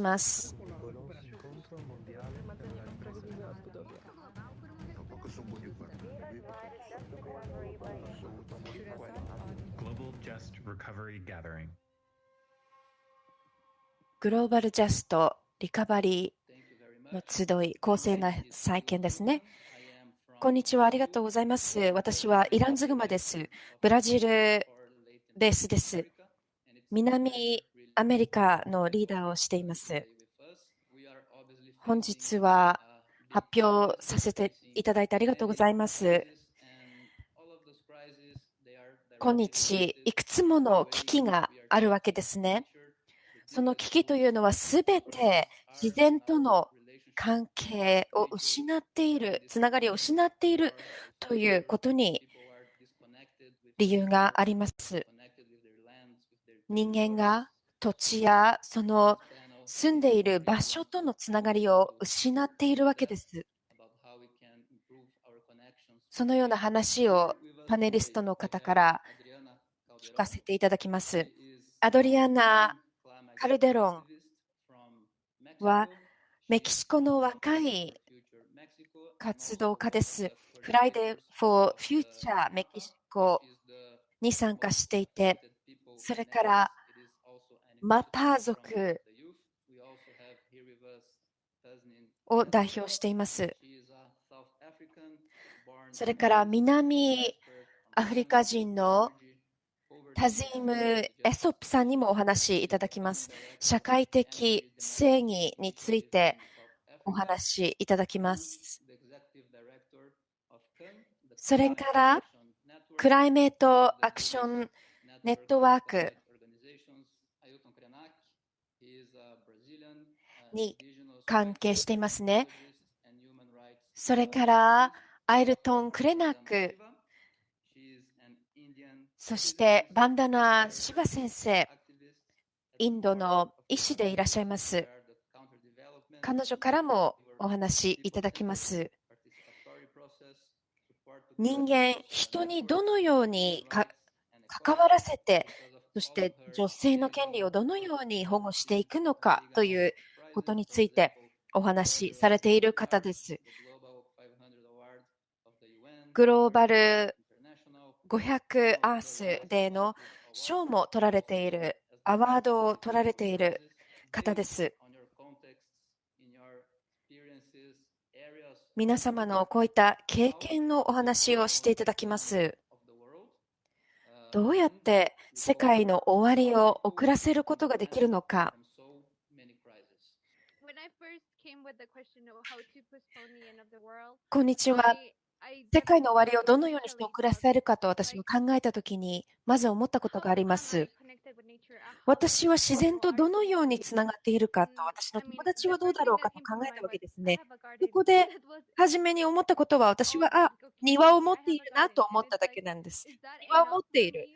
ます。グローバルジャストリカバリーの集い、公正な再建ですね。こんにちは、ありがとうございます。私はイランズグマです。ブラジルベースです。南アメリカのリーダーをしています。本日は発表させていただいてありがとうございます。今日、いくつもの危機があるわけですね。その危機というのはすべて自然との関係を失っている、つながりを失っているということに理由があります。人間が土地やその住んでいる場所とのつながりを失っているわけです。そのような話をパネリストの方から聞かせていただきます。アドリアナ・カルデロンはメキシコの若い活動家です。フライデー・フォー・フューチャー・メキシコに参加していて、それからマパー族を代表しています。それから南アフリカ人のタズイム・エソップさんにもお話しいただきます。社会的正義についてお話しいただきます。それから、クライメートアクションネットワークに関係していますね。それから、アイルトン・クレナック、そしてバンダナ・シバ先生、インドの医師でいらっしゃいます。彼女からもお話いただきます。人間、人にどのように関わらせて、そして女性の権利をどのように保護していくのかということについてお話しされている方です。グローバル500アースでの賞も取られている、アワードを取られている方です。皆様のこういった経験のお話をしていただきます。どうやって世界の終わりを遅らせることができるのか。こんにちは。世界の終わりをどのようにして遅らせるかと私も考えたときに、まず思ったことがあります。私は自然とどのようにつながっているかと、私の友達はどうだろうかと考えたわけですね。そこで、初めに思ったことは、私は、あ、庭を持っているなと思っただけなんです。庭を持っている。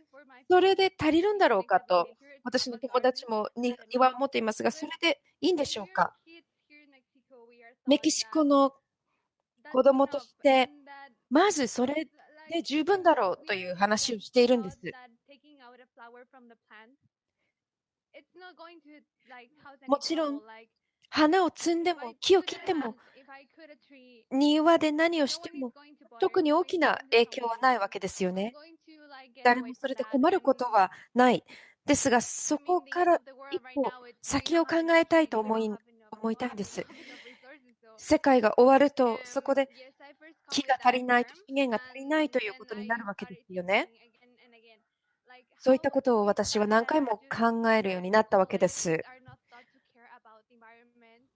それで足りるんだろうかと、私の友達も庭を持っていますが、それでいいんでしょうか。メキシコの子供として、まずそれで十分だろうという話をしているんです。もちろん、花を摘んでも木を切っても庭で何をしても特に大きな影響はないわけですよね。誰もそれで困ることはない。ですが、そこから一歩先を考えたいと思い思いたいんです。世界が終わると、そこで木が足りないと、資源が足りないということになるわけですよね。そういったことを私は何回も考えるようになったわけです。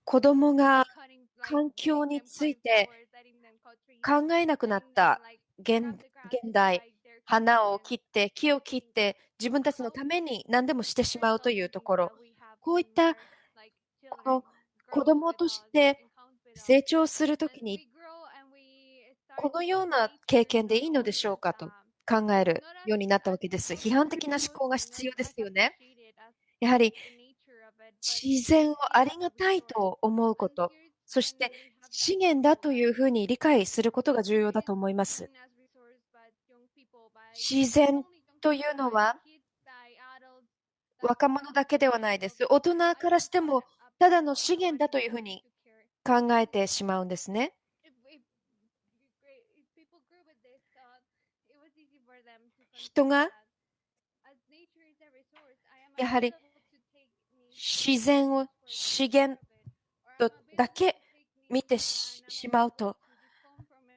子供が環境について考えなくなった現現代、花を切って、木を切って、自分たちのために何でもしてしまうというところ、こういったこの子供として成長するときにこのような経験でいいのでしょうかと考えるようになったわけです。批判的な思考が必要ですよね。やはり自然をありがたいと思うこと、そして資源だというふうに理解することが重要だと思います。自然というのは若者だけではないです。大人からしてもただの資源だというふうに考えてしまうんですね。人がやはり自然を資源とだけ見てしまうと、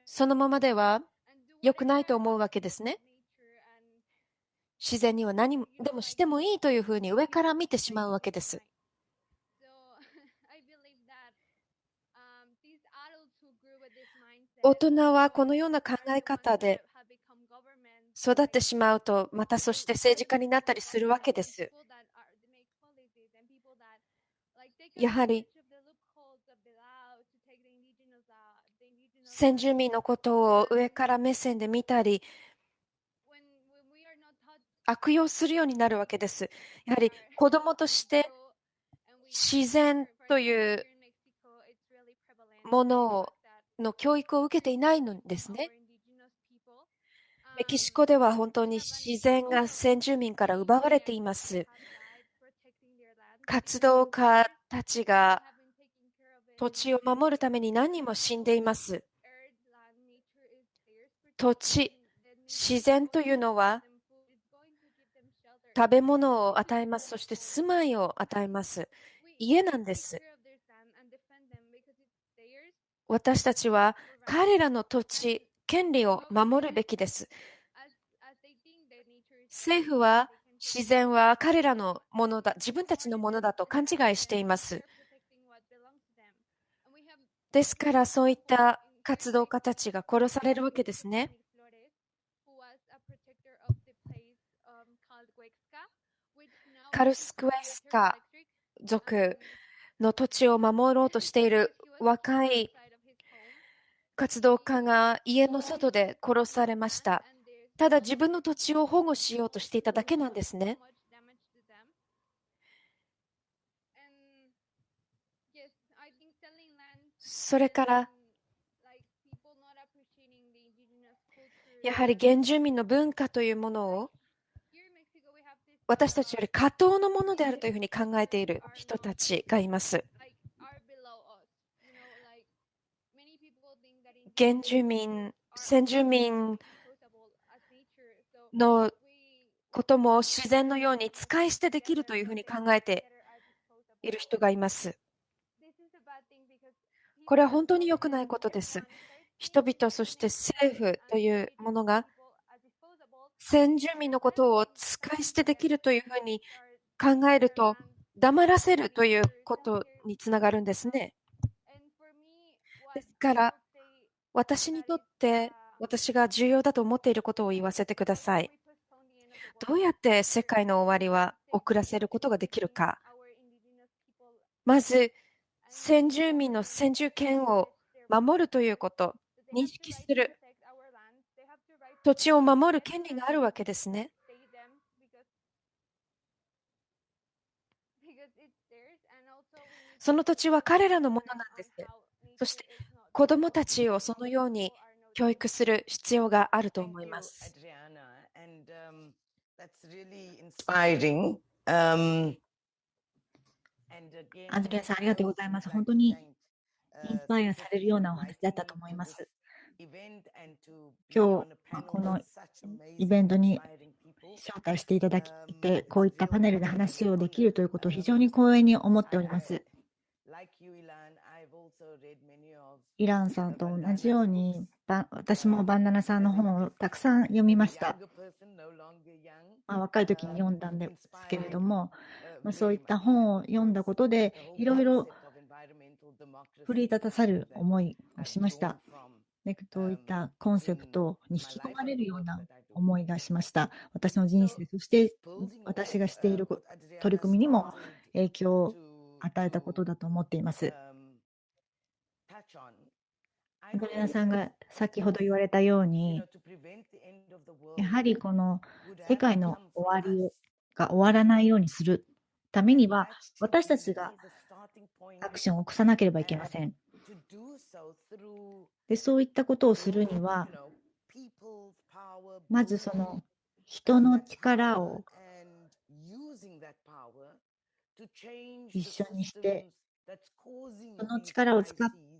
そのままでは良くないと思うわけですね。自然には何でもしてもいいというふうに上から見てしまうわけです。大人はこのような考え方で育ってしまうと、またそして政治家になったりするわけです。やはり先住民のことを上から目線で見たり、悪用するようになるわけです。やはり子供として自然というものをの教育を受けていないのですね。メキシコでは本当に自然が先住民から奪われています。活動家たちが土地を守るために何人も死んでいます。土地、自然というのは食べ物を与えます。そして住まいを与えます。家なんです。私たちは彼らの土地、権利を守るべきです。政府は自然は彼らのものだ、自分たちのものだと勘違いしています。ですからそういった活動家たちが殺されるわけですね。カルスクエスカ族の土地を守ろうとしている若い活動家が家の外で殺されました。ただ自分の土地を保護しようとしていただけなんですね。それからやはり原住民の文化というものを私たちより過当のものであるというふうに考えている人たちがいます。原住民、先住民のことも自然のように使い捨てできるというふうに考えている人がいます。これは本当に良くないことです。人々、そして政府というものが先住民のことを使い捨てできるというふうに考えると黙らせるということにつながるんですね。ですから私にとって私が重要だと思っていることを言わせてください。どうやって世界の終わりは遅らせることができるか。まず、先住民の先住権を守るということ、認識する。土地を守る権利があるわけですね。その土地は彼らのものなんです。そして子供たちをそのように教育する必要があると思います。アンドレアさん、ありがとうございます。本当にインスパイアされるようなお話だったと思います。今日、このイベントに招待していただきて、こういったパネルで話をできるということを非常に光栄に思っております。イランさんと同じように、私もバンダナさんの本をたくさん読みました。まあ、若い時に読んだんですけれども、まあ、そういった本を読んだことで、いろいろ奮い立たさる思いをしました。ね、どういったコンセプトに引き込まれるような思いがしました。私の人生、そして私がしている取り組みにも影響を与えたことだと思っています。ゴリナさんが先ほど言われたように、やはりこの世界の終わりが終わらないようにするためには、私たちがアクションを起こさなければいけません。でそういったことをするには、まずその人の力を一緒にしてその力を使って、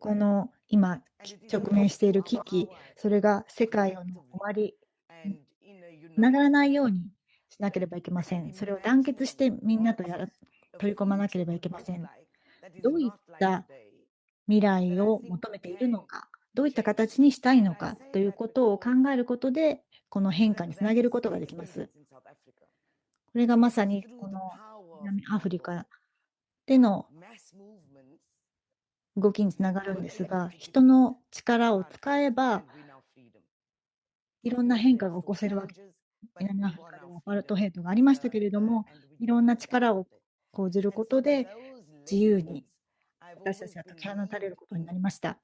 この今直面している危機、それが世界の終わりつながらないようにしなければいけません。それを団結してみんなとやら取り込まなければいけません。どういった未来を求めているのか、どういった形にしたいのかということを考えることで、この変化につなげることができます。これがまさにこの南アフリカでの動きにつながるんですが、人の力を使えば、いろんな変化が起こせるわけです。南アフリカでもアパルトヘイトがありましたけれども、いろんな力を講じることで、自由に私たちが解き放たれることになりました。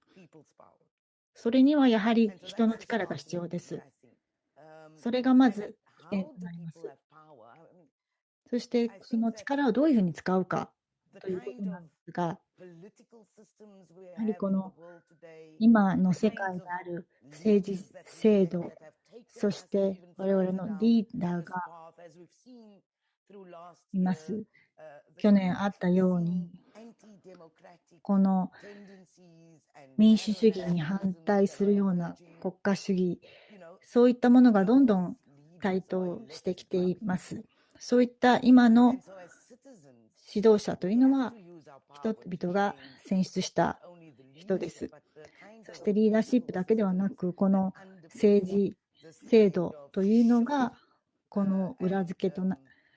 それにはやはり人の力が必要です。それがまず起点となります。そしてその力をどういうふうに使うかということなんですが、やはりこの今の世界にある政治制度、そして我々のリーダーがいます。去年あったように、この民主主義に反対するような国家主義、そういったものがどんどん台頭してきています。そういった今の指導者というのは、人々が選出した人です。そしてリーダーシップだけではなく、この政治制度というのが、この裏付けと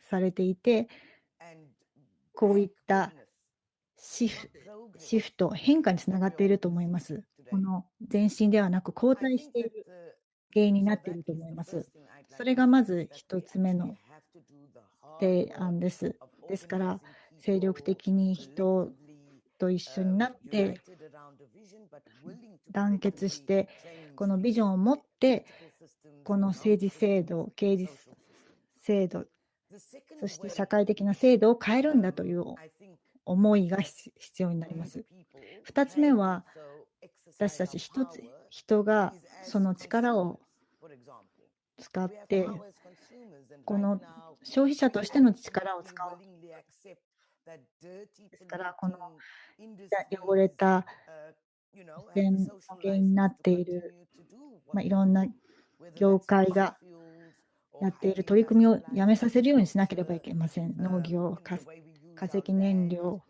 されていて、こういったシフシフト、変化につながっていると思います。この前進ではなく後退している原因になっていると思います。それがまず1つ目の提案です。ですから、精力的に人と一緒になって、団結して、このビジョンを持って、この政治制度、刑事制度、そして社会的な制度を変えるんだという思いが必要になります。2つ目は、私たち一つ人がその力を使って、この消費者としての力を使う。ですから、この汚れた汚染の原因になっている、まあ、いろんな業界がやっている取り組みをやめさせるようにしなければいけません。農業、化石燃料、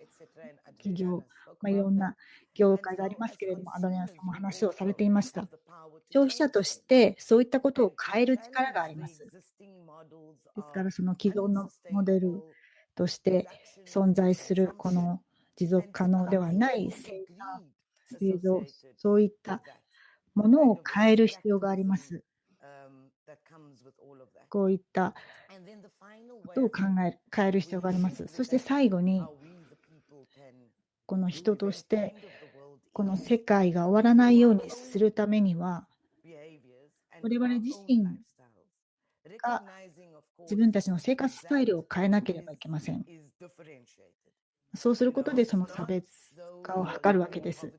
企業、まあ、いろんな業界がありますけれども、アドニアさんも話をされていました。消費者としてそういったことを変える力があります。ですから、その既存のモデルとして存在するこの持続可能ではない生産、製造、そういったものを変える必要があります。こういったことを考える、変える必要があります。そして最後に、この人として、この世界が終わらないようにするためには、我々自身が自分たちの生活スタイルを変えなければいけません。そうすることでその差別化を図るわけです。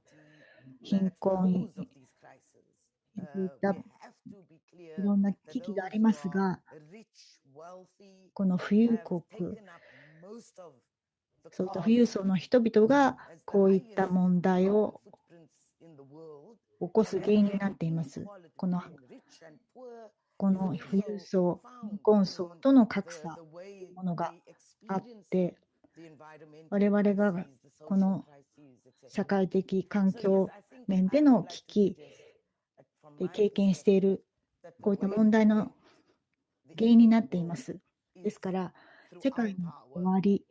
貧困、いろんな危機がありますが、この富裕国、そういった富裕層の人々がこういった問題を起こす原因になっています。このこの富裕層、貧困層との格差というものがあって、我々がこの社会的環境面での危機で経験しているこういった問題の原因になっています。ですから、世界の終わり、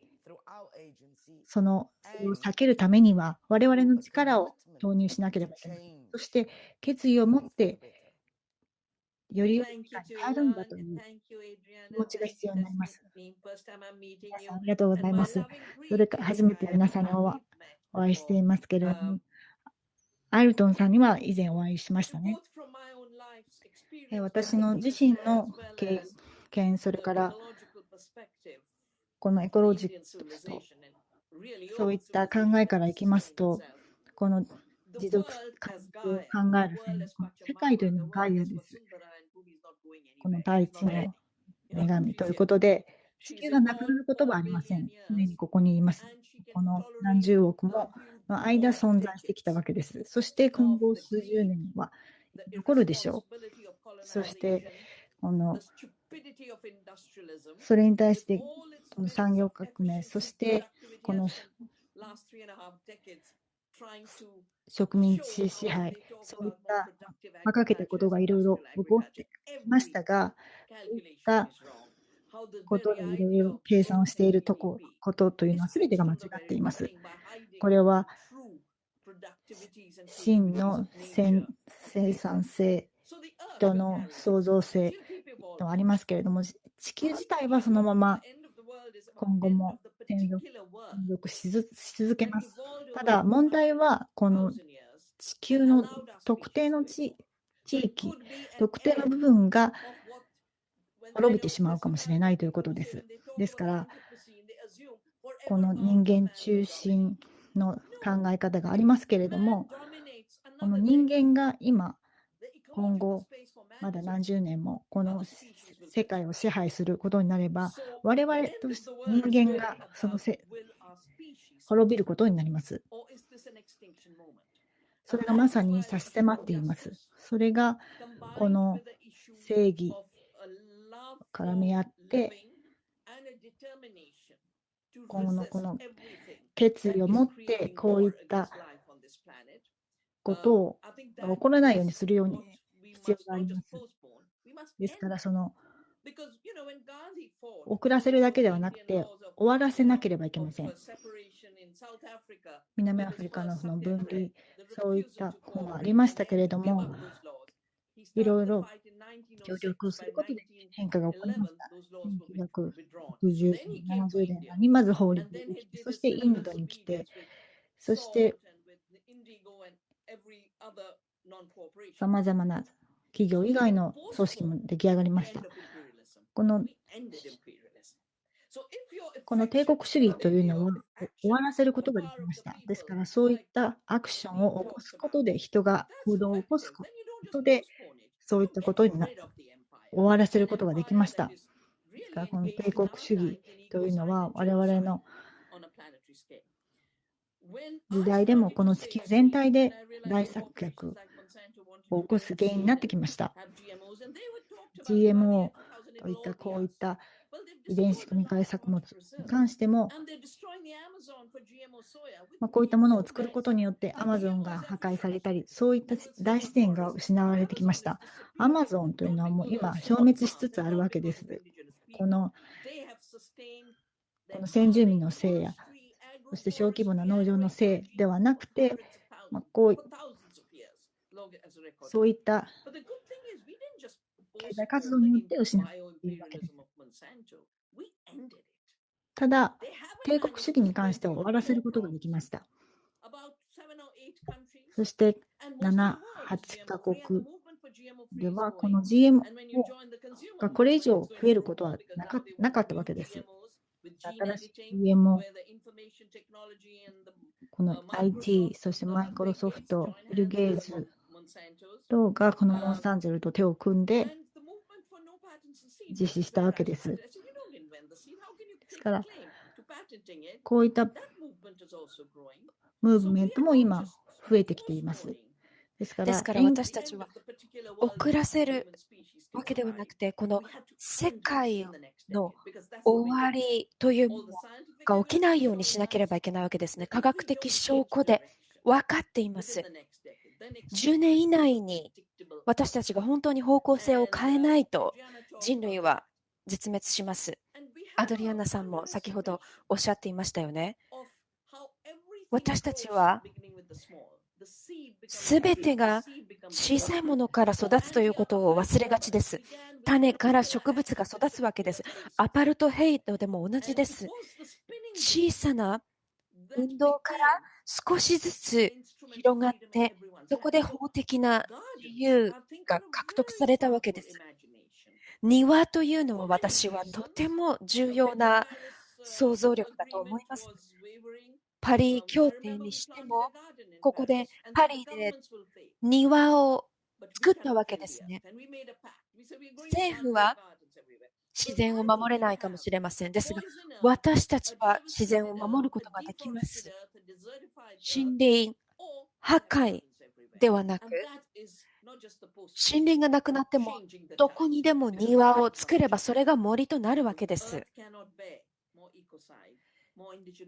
そのを避けるためには、我々の力を投入しなければいけない。そして、決意を持ってより変えるんだという気持ちが必要になります。皆さんありがとうございます。それから初めて皆さんにお会いしていますけれども、アイルトンさんには以前お会いしましたね。私の自身の経験、それからこのエコロジックと、そういった考えからいきますと、この持続可能を考える世界というのはガイアです。この大地の女神ということで、地球がなくなることはありません。常にここにいます。この何十億もの間存在してきたわけです。そして今後数十年は残るでしょう。そして、このそれに対して、この産業革命、そしてこの植民地支配、そういった馬鹿げたことがいろいろ起こってきましたが、そういったことでいろいろ計算をしているとこことというのは全てが間違っています。これは真の生産性、人の創造性とありますけれども、地球自体はそのまま今後も継続し続けます。ただ、問題はこの地球の特定の地域、特定の部分が滅びてしまうかもしれないということです。ですから、この人間中心の考え方がありますけれども、この人間が今、今後、まだ何十年もこの世界を支配することになれば、我々と人間がそのせ滅びることになります。それがまさに差し迫っています。それがこの正義、絡み合って、今後のこの決意を持ってこういったことを起こらないようにするように必要があります。ですから、その遅らせるだけではなくて終わらせなければいけません。南アフリカのその分離、そういった本がありましたけれども、いろいろ協力をすることで変化が起こりました。1960、70年にまず法律でできて、そしてインドに来て、そしてさまざまな企業以外の組織も出来上がりました。このこの帝国主義というのを終わらせることができました。ですから、そういったアクションを起こすことで、人が行動を起こすことで、そういったことにな終わらせることができました。ですから、この帝国主義というのは、我々の時代でもこの地球全体で大作曲を起こす原因になってきました。GMO といったこういった遺伝子組み換え作物に関しても、まあ、こういったものを作ることによってアマゾンが破壊されたり、そういった大自然が失われてきました。アマゾンというのはもう今消滅しつつあるわけです。このこの先住民のせいや、そして小規模な農場のせいではなくて、まあ、こうそういった経済活動によって失っているわけです。ただ、帝国主義に関しては終わらせることができました。そして7、8カ国。では、この GMO がこれ以上増えることはなかったわけです。新しい GMO、この IT、そしてマイクロソフト、ビル・ゲイズ等がこのモンサンゼルと手を組んで実施したわけです。ですから、こういったムーブメントも今増えてきています。ですからですから私たちは遅らせるわけではなくて、この世界の終わりというものが起きないようにしなければいけないわけですね。科学的証拠で分かっています。10年以内に私たちが本当に方向性を変えないと人類は絶滅します。アドリアナさんも先ほどおっしゃっていましたよね。私たちはすべてが小さいものから育つということを忘れがちです。種から植物が育つわけです。アパルトヘイトでも同じです。小さな運動から少しずつ広がって、そこで法的な自由が獲得されたわけです。庭というのは私はとても重要な想像力だと思います。パリ協定にしても、ここでパリで庭を作ったわけですね。政府は自然を守れないかもしれません。ですが、私たちは自然を守ることができます。森林、破壊ではなく、森林がなくなっても、どこにでも庭を作ればそれが森となるわけです。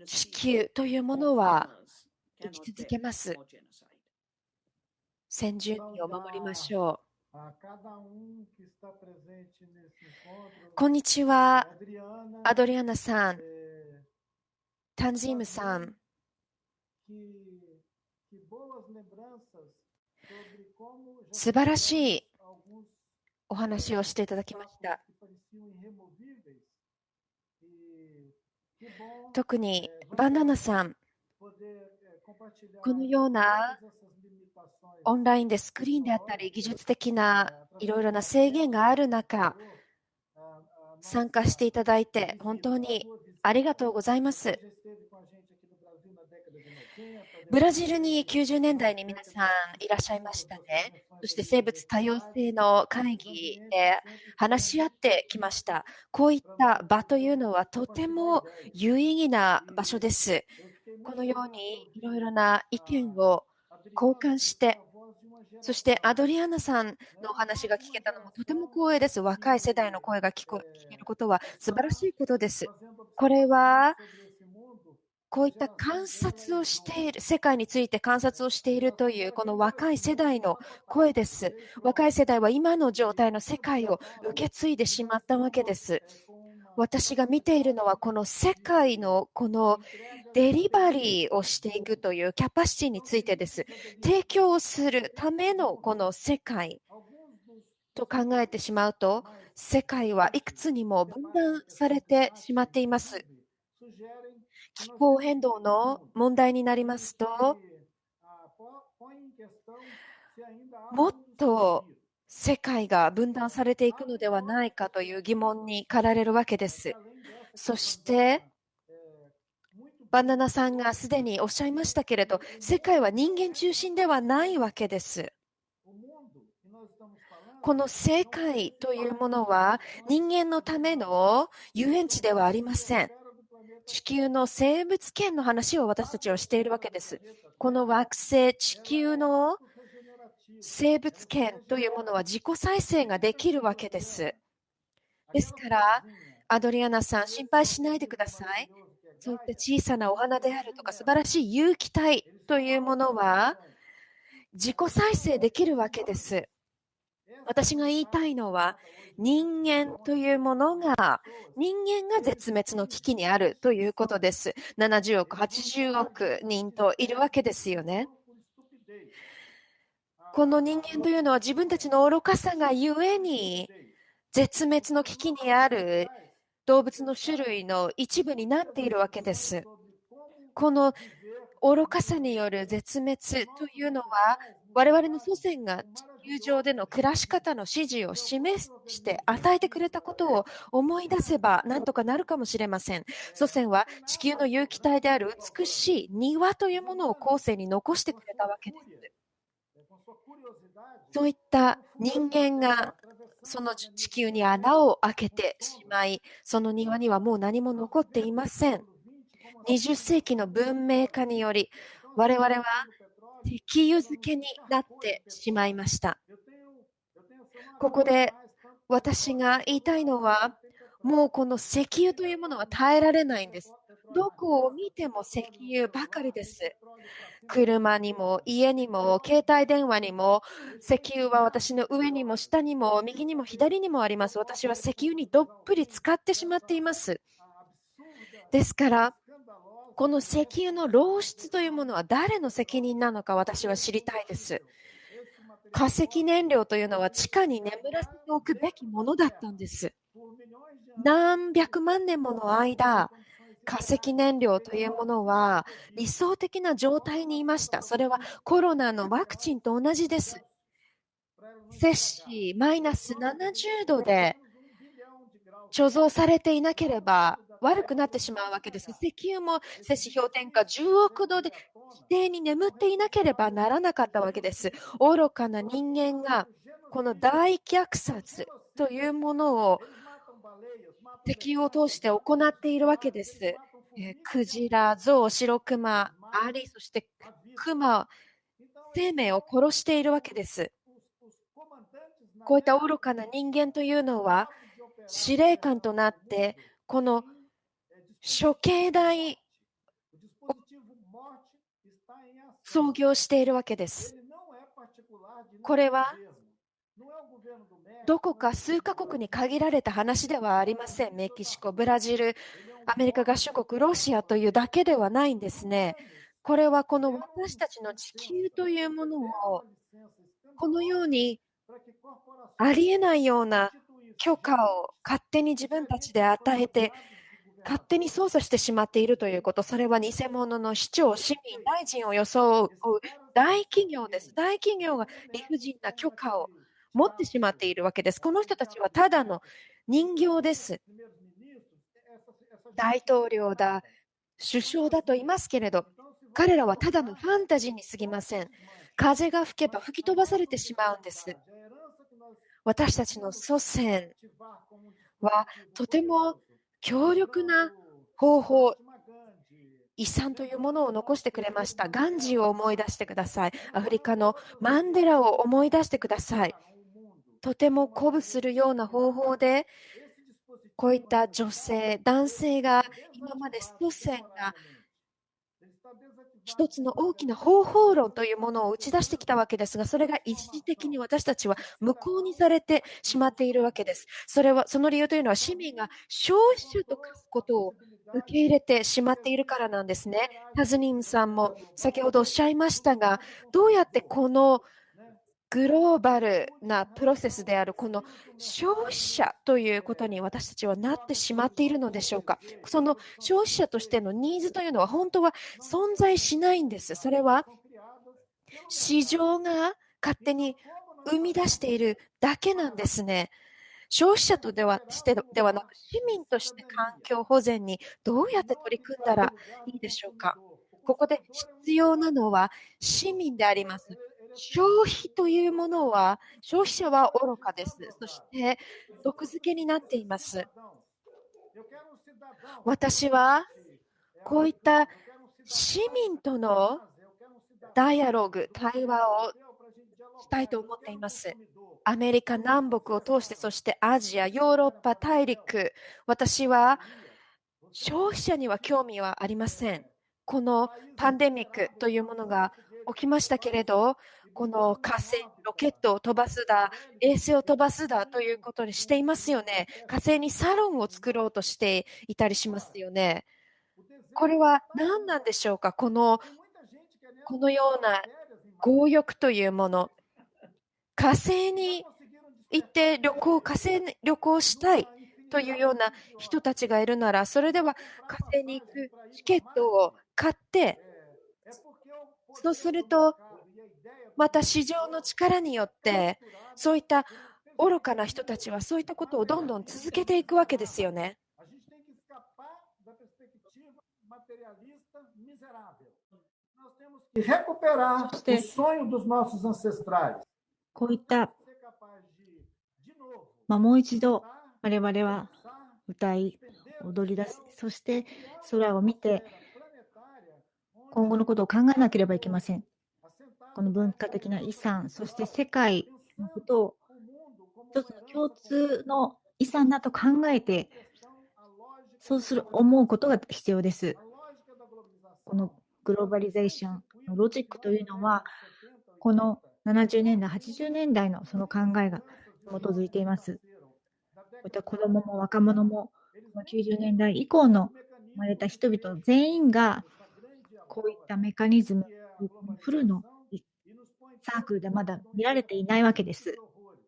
地球というものは生き続けます。先住民を守りましょう。こんにちは、アドリアナさん、タンジームさん。素晴らしいお話をしていただきました。特にバナナさん、このようなオンラインでスクリーンであったり、技術的ないろいろな制限がある中、参加していただいて、本当にありがとうございます。ブラジルに90年代に皆さんいらっしゃいましたね。そして生物多様性の会議で話し合ってきました。こういった場というのはとても有意義な場所です。このようにいろいろな意見を交換して、そしてアドリアナさんのお話が聞けたのもとても光栄です。若い世代の声が聞けることは素晴らしいことです。これはこういった観察をしている、世界について観察をしているという、この若い世代の声です。若い世代は今の状態の世界を受け継いでしまったわけです。私が見ているのは、この世界のこのデリバリーをしていくというキャパシティについてです。提供するためのこの世界と考えてしまうと、世界はいくつにも分断されてしまっています。気候変動の問題になりますと、もっと世界が分断されていくのではないかという疑問に駆られるわけです。そして、バナナさんがすでにおっしゃいましたけれど、世界は人間中心ではないわけです。この世界というものは人間のための遊園地ではありません。地球の生物圏の話を私たちはしているわけです。この惑星、地球の生物圏というものは自己再生ができるわけです。ですから、アドリアナさん、心配しないでください。そういった小さなお花であるとか、素晴らしい有機体というものは、自己再生できるわけです。私が言いたいのは、人間というものが、人間が絶滅の危機にあるということです。70億、80億人といるわけですよね。この人間というのは自分たちの愚かさがゆえに、絶滅の危機にある動物の種類の一部になっているわけです。この愚かさによる絶滅というのは、我々の祖先が地球上での暮らし方の指示を示して与えてくれたことを思い出せば何とかなるかもしれません。祖先は地球の有機体である美しい庭というものを後世に残してくれたわけです。そういった人間がその地球に穴を開けてしまい、その庭にはもう何も残っていません。20世紀の文明化により、我々は石油漬けになってしまいました。ここで私が言いたいのは、もうこの石油というものは耐えられないんです。どこを見ても石油ばかりです。車にも家にも携帯電話にも石油は私の上にも下にも右にも左にもあります。私は石油にどっぷり使ってしまっています。ですから、この石油の漏出というものは誰の責任なのか私は知りたいです。化石燃料というのは地下に眠らせておくべきものだったんです。何百万年もの間、化石燃料というものは理想的な状態にいました。それはコロナのワクチンと同じです。摂氏マイナス70度で貯蔵されていなければ悪くなってしまうわけです。石油も摂氏氷点下10億度で規定に眠っていなければならなかったわけです。愚かな人間がこの大虐殺というものを敵を通して行っているわけです。えクジラ、ゾウ、シクマ、アリ、そしてクマ、生命を殺しているわけです。こういった愚かな人間というのは、司令官となって、この処刑台を創業しているわけです。これはどこか数カ国に限られた話ではありません。メキシコ、ブラジル、アメリカ合衆国、ロシアというだけではないんですね。これはこの私たちの地球というものをこのようにありえないような許可を勝手に自分たちで与えて勝手に操作してしまっているということ、それは偽物の市長、市民、大臣を装う大企業です。大企業が理不尽な許可を持ってしまっているわけです。この人たちはただの人形です。大統領だ、首相だと言いますけれど、彼らはただのファンタジーに過ぎません。風が吹けば吹き飛ばされてしまうんです。私たちの祖先はとても強力な方法、遺産というものを残してくれました。ガンジーを思い出してください。アフリカのマンデラを思い出してください。とても鼓舞するような方法で、こういった女性、男性が今まで祖先が一つの大きな方法論というものを打ち出してきたわけですが、それが一時的に私たちは無効にされてしまっているわけです。それは、その理由というのは市民が消費者と書くことを受け入れてしまっているからなんですね。タズニムさんも先ほどおっしゃいましたが、どうやってこのグローバルなプロセスであるこの消費者ということに私たちはなってしまっているのでしょうか？その消費者としてのニーズというのは本当は存在しないんです。それは市場が勝手に生み出しているだけなんですね。消費者とではしてではなく市民として環境保全にどうやって取り組んだらいいでしょうか？ここで必要なのは市民であります。消費というものは、消費者は愚かです。そして、毒付けになっています。私は、こういった市民とのダイアログ、対話をしたいと思っています。アメリカ南北を通して、そしてアジア、ヨーロッパ大陸、私は消費者には興味はありません。このパンデミックというものが起きましたけれど、この火星、ロケットを飛ばすだ、衛星を飛ばすだということにしていますよね。火星にサロンを作ろうとしていたりしますよね。これは何なんでしょうか？この、このような強欲というもの。火星に行って旅行、火星に旅行したいというような人たちがいるなら、それでは火星に行くチケットを買って、そうするとまた市場の力によってそういった愚かな人たちはそういったことをどんどん続けていくわけですよね。こういった、まあ、もう一度我々は歌い踊り出すそして空を見て今後のことを考えなければいけません。この文化的な遺産、そして世界のことを一つの共通の遺産だと考えて、そうする思うことが必要です。このグローバリゼーションのロジックというのは、この70年代、80年代のその考えが基づいています。こういった子どもも若者も、90年代以降の生まれた人々全員が、こういったメカニズム、フルのサークルでまだ見られていないわけです。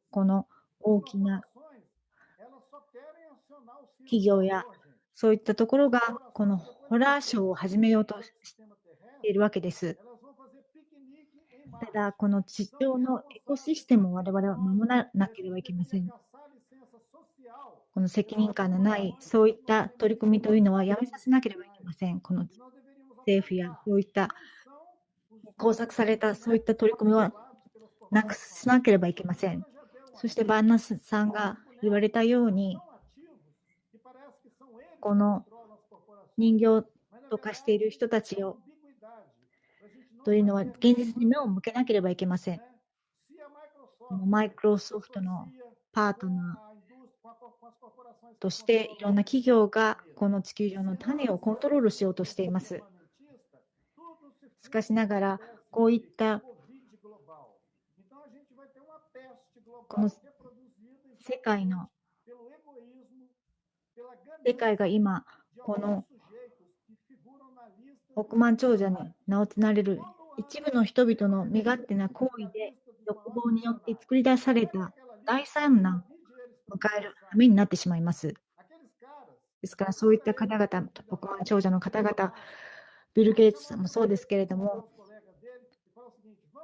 この大きな企業やそういったところがこのホラーショーを始めようとしているわけです。ただ、この地上のエコシステムを我々は守らなければいけません。この責任感のないそういった取り組みというのはやめさせなければいけません。この政府やそういった工作されたそういった取り組みはなくしなければいけません。そしてバンナスさんが言われたように、この人形と化している人たちをというのは現実に目を向けなければいけません。マイクロソフトのパートナーとしていろんな企業がこの地球上の種をコントロールしようとしています。しかしながら、こういったこの世界の世界が今、この億万長者に名を連ねる一部の人々の身勝手な行為で欲望によって作り出された大産難を迎えるためになってしまいます。ですからそういった方々、億万長者の方々、ビル・ゲイツさんもそうですけれども、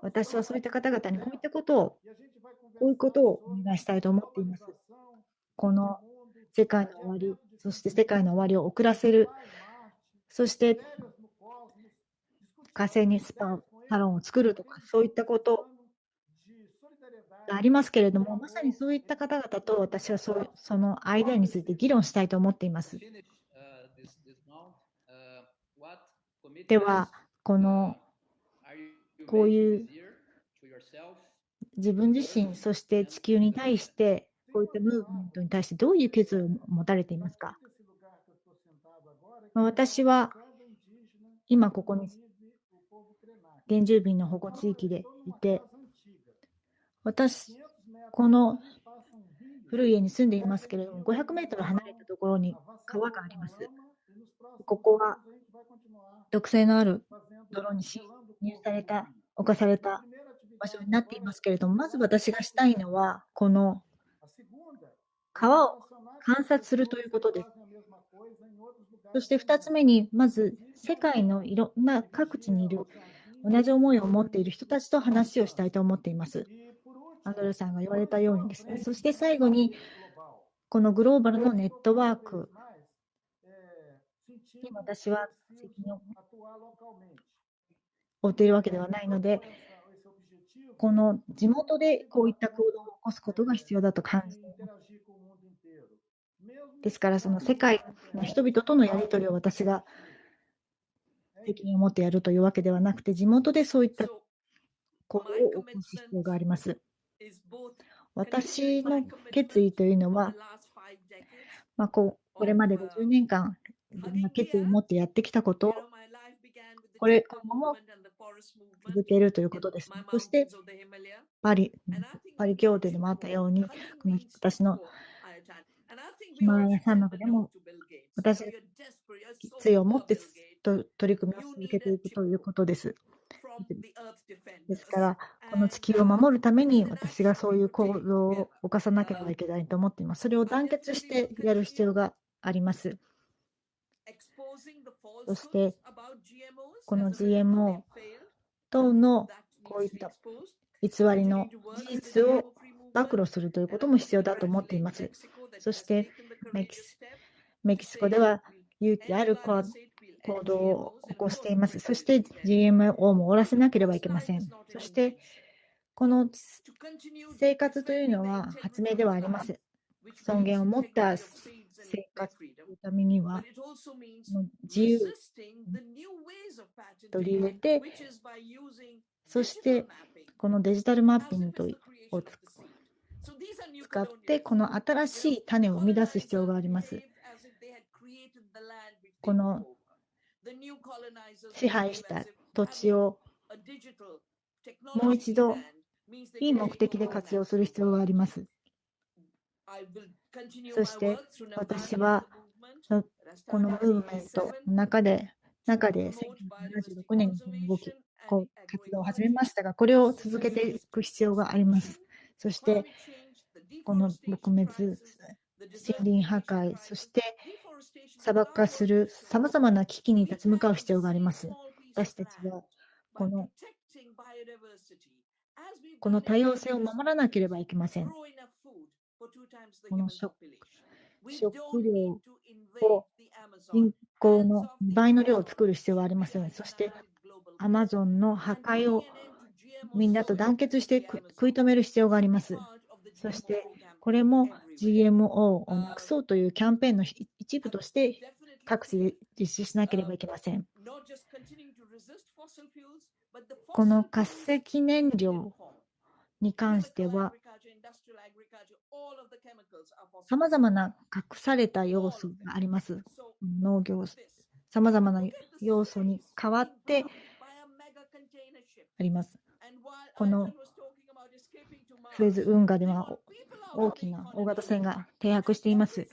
私はそういった方々にこういったことを、こういうことをお願いしたいと思っています。この世界の終わり、そして世界の終わりを遅らせる、そして火星にスパサロンを作るとか、そういったことがありますけれども、まさにそういった方々と私はそそのアイデアについて議論したいと思っています。では、このこういう自分自身、そして地球に対して、こういったムーブメントに対してどういう決意を持たれていますか？私は今ここに原住民の保護地域でいて、私、この古い家に住んでいますけれども、500メートル離れたところに川があります。ここは毒性のある泥に侵入された、侵された場所になっていますけれども、まず私がしたいのは、この川を観察するということです。そして2つ目に、まず世界のいろんな各地にいる同じ思いを持っている人たちと話をしたいと思っています。アンドレさんが言われたようにですね。そして最後に、このグローバルのネットワークに私は責任を負っているわけではないので、この地元でこういった行動を起こすことが必要だと感じています。ですから、その世界の人々とのやり取りを私が責任を持ってやるというわけではなくて、地元でそういった行動を起こす必要があります。私の決意というのは、まあ、こうこれまで50年間、決意を持ってやってきたことを、これ今後も続けるということですね。そして、パリ、パリ協定でもあったように、この私のヒマラヤ山脈でも、私、決意を持ってと取り組みを続けていくということです。ですから、この地球を守るために私がそういう行動を犯さなければいけないと思っています。それを団結してやる必要があります。そして、この GMO 等のこういった偽りの事実を暴露するということも必要だと思っています。そしてメキシ、メキシコでは勇気ある行動を起こしています。そして GMO も終わらせなければいけません。そして、この生活というのは発明ではありません。尊厳を持った生活というためには、自由。取り入れて、そしてこのデジタルマッピングを使って、この新しい種を生み出す必要があります。この支配した土地をもう一度いい目的で活用する必要があります。そして私はこのムーブメントの中で中で1976年に動きこう活動を始めましたがこれを続けていく必要があります。そしてこの撲滅森林破壊そして砂漠化するさまざまな危機に立ち向かう必要があります。私たちはこのこの多様性を守らなければいけません。この食食料を人口の2倍の量を作る必要はありません。そして、アマゾンの破壊をみんなと団結して食い止める必要があります。そして、これも GMO をなくそうというキャンペーンの一部として各地で実施しなければいけません。この活石燃料に関しては、さまざまな隠された要素があります。農業、さまざまな要素に変わってあります。このフレーズ運河では大きな大型船が停泊しています。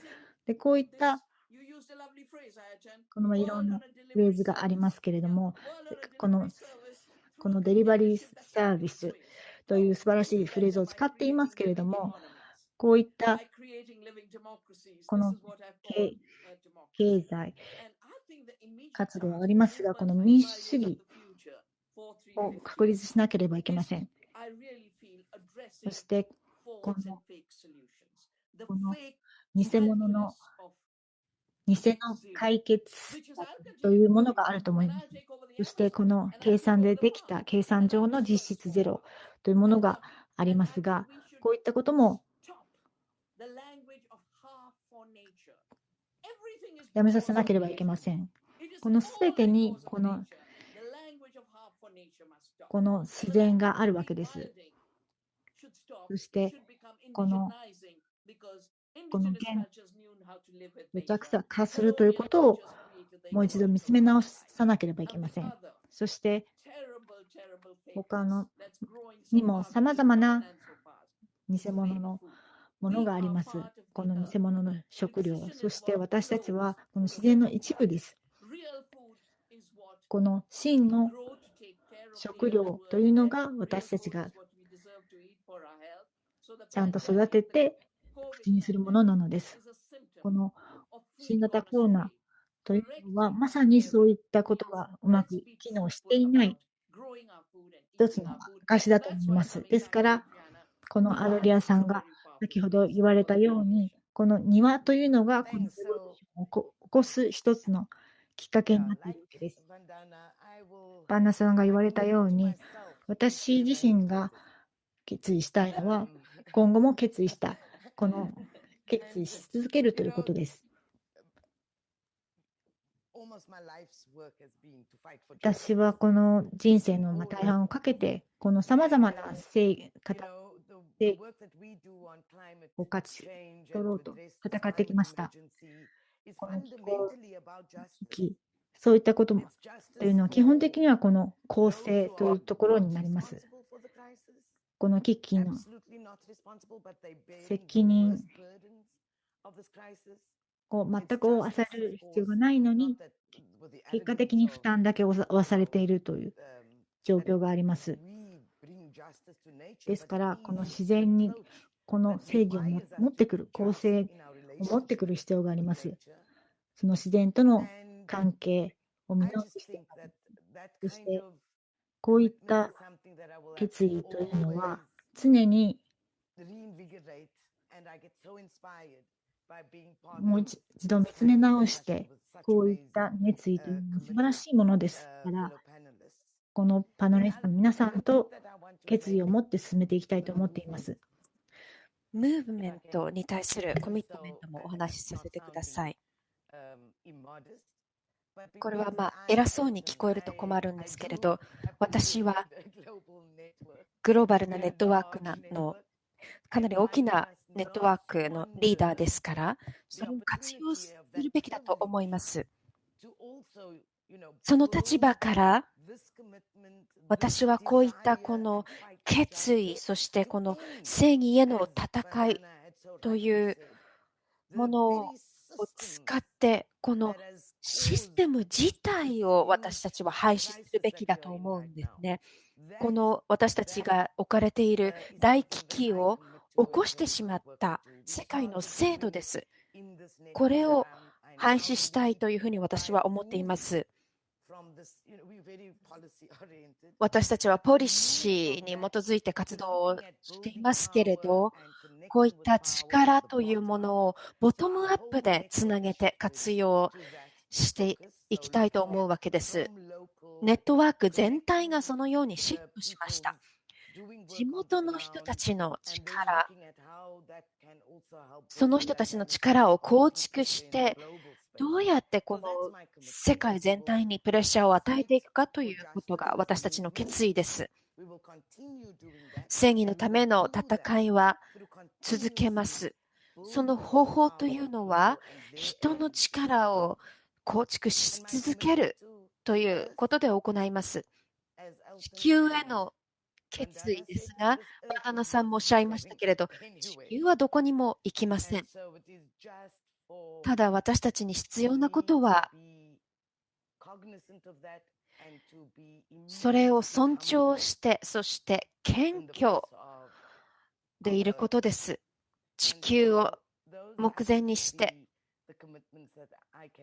でこういったこのいろんなフレーズがありますけれども、このこのデリバリーサービスという素晴らしいフレーズを使っていますけれども、こういったこの経済活動がありますが、この民主主義を確立しなければいけません。そして、このこの偽物の偽の解決というものがあると思います。そしてこの計算でできた計算上の実質ゼロというものがありますが、こういったこともやめさせなければいけません。このすべてにこのこの自然があるわけです。そしてこのこの現めちゃくちゃ化するということをもう一度見つめ直さなければいけません。そして他のにもさまざまな偽物のものがあります。この偽物の食料。そして私たちはこの自然の一部です。この真の食料というのが私たちがちゃんと育てて口にするものなのです。この新型コロナというのは、まさにそういったことがうまく機能していない一つの証だと思います。ですから、このアドリアさんが先ほど言われたように、この庭というのがこのを起こす一つのきっかけになっているわけです。バンナさんが言われたように、私自身が決意したいのは、今後も決意した、この決意し続けるということです。私はこの人生の大半をかけて、このさまざまな生方でを勝ち取ろうと戦ってきました。この気候危機、そういったこともというのは基本的にはこの構成というところになります。この危機の責任を全く負わされる必要がないのに、結果的に負担だけ負わされているという状況があります。ですから、この自然にこの正義を持ってくる、公正を持ってくる必要があります。その自然との関係を見直して、そしてこういった決意というのは常にもう一度見つめ直して、こういった熱意というのは素晴らしいものですから、このパナリストの皆さんと決意を持って進めていきたいと思っています。ムーブメントに対するコミットメントもお話しさせてください。これはまあ偉そうに聞こえると困るんですけれど、私はグローバルなネットワークなのかなり大きなネットワークのリーダーですから、それを活用するべきだと思います。その立場から私はこういったこの決意、そしてこの正義への戦いというものを使って、このシステム自体を私たちは廃止するべきだと思うんですね。この私たちが置かれている大危機を起こしてしまった世界の制度です。これを廃止したいというふうに私は思っています。私たちはポリシーに基づいて活動をしていますけれど、こういった力というものをボトムアップでつなげて活用していきたいと思うわけです。ネットワーク全体がそのようにシフトしました。地元の人たちの力、その人たちの力を構築して、どうやってこの世界全体にプレッシャーを与えていくかということが私たちの決意です。正義のための戦いは続けます。その方法というのは、人の力を構築し続けるということで行います。地球への決意ですが、バタナさんもおっしゃいましたけれど、地球はどこにも行きません。ただ私たちに必要なことは、それを尊重して、そして謙虚でいることです。地球を目前にして、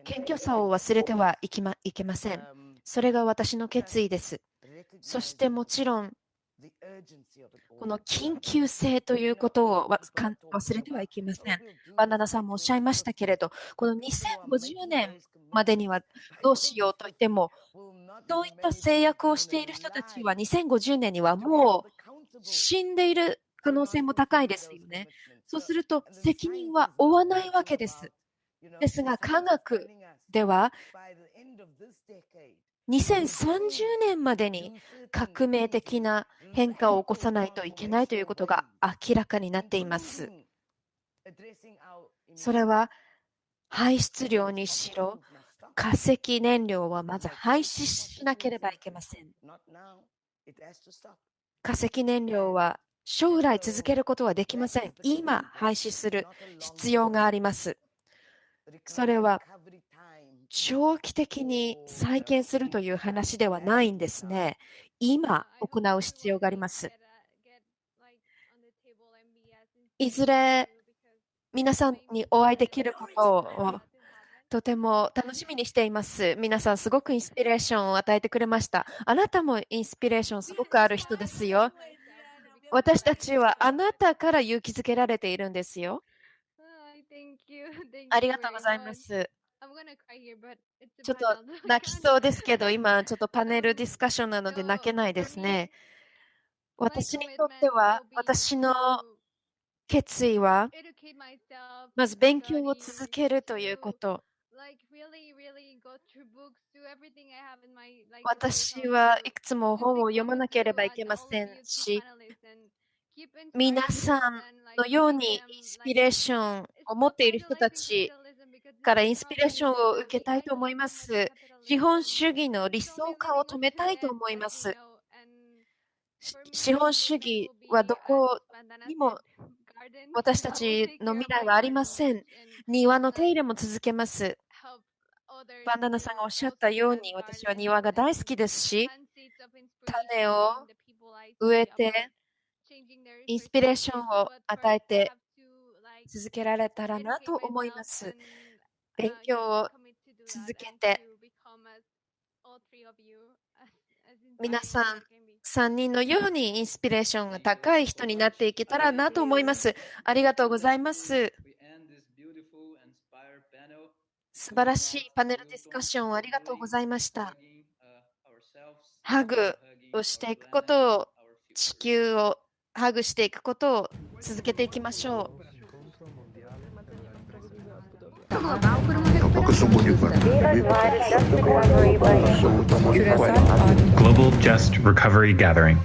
謙虚さを忘れてはいけません。それが私の決意です。そしてもちろん、この緊急性ということを忘れてはいけません。バンダナさんもおっしゃいましたけれど、この2050年までにはどうしようと言っても、そういった制約をしている人たちは2050年にはもう死んでいる可能性も高いですよね。そうすると責任は負わないわけです。ですが科学では2030年までに革命的な変化を起こさないといけないということが明らかになっています。それは排出量にしろ、化石燃料はまず廃止しなければいけません。化石燃料は将来続けることはできません。今廃止する必要があります。それは長期的に再建するという話ではないんですね。今行う必要があります。いずれ皆さんにお会いできることをとても楽しみにしています。皆さんすごくインスピレーションを与えてくれました。あなたもインスピレーションすごくある人ですよ。私たちはあなたから勇気づけられているんですよ。ありがとうございます。ちょっと 泣きそうですけど、今ちょっとパネル ディスカッションなので泣けないですね。私にとっては、私の決意は、まず勉強を続けるということ。私はいくつも本を読まなければいけませんし、皆さんのようにインスピレーションを持っている人たちからインスピレーションを受けたいと思います。資本主義の理想化を止めたいと思います。資本主義はどこにも私たちの未来はありません。庭の手入れも続けます。バンダナさんがおっしゃったように、私は庭が大好きですし、種を植えて、インスピレーションを与えて続けられたらなと思います。勉強を続けて、皆さん、3人のようにインスピレーションが高い人になっていけたらなと思います。ありがとうございます。素晴らしいパネルディスカッションをありがとうございました。ハグをしていくことを、地球をハグしていくことを続けていきましょう。Global Just Recovery Gathering